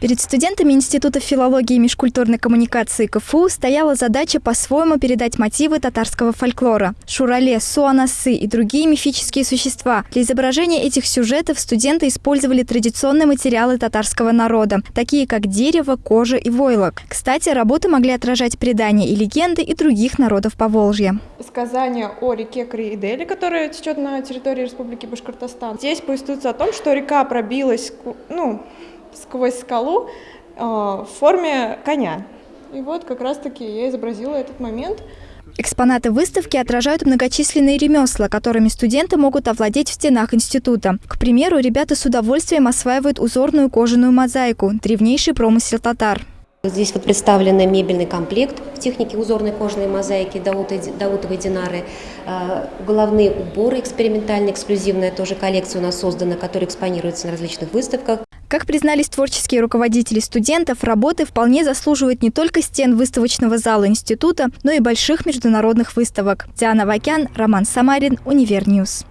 Перед студентами Института филологии и межкультурной коммуникации КФУ стояла задача по-своему передать мотивы татарского фольклора. Шурале, суанасы и другие мифические существа. Для изображения этих сюжетов студенты использовали традиционные материалы татарского народа, такие как дерево, кожа и войлок. Кстати, работы могли отражать предания и легенды и других народов Поволжья. Сказание о реке Криидели, которая течет на территории Республики Башкортостан. Здесь повествуется о том, что река пробилась, ну, сквозь скалу э, в форме коня. И вот как раз-таки я изобразила этот момент. Экспонаты выставки отражают многочисленные ремесла, которыми студенты могут овладеть в стенах института. К примеру, ребята с удовольствием осваивают узорную кожаную мозаику – древнейший промысел татар. Здесь вот представлен мебельный комплект в технике узорной кожаной мозаики Даутовой Динары. А, головные уборы экспериментальные, эксклюзивная тоже коллекция у нас создана, которая экспонируется на различных выставках. Как признались творческие руководители студентов, работы вполне заслуживают не только стен выставочного зала института, но и больших международных выставок. Диана Вакян, Роман Самарин, Univer News.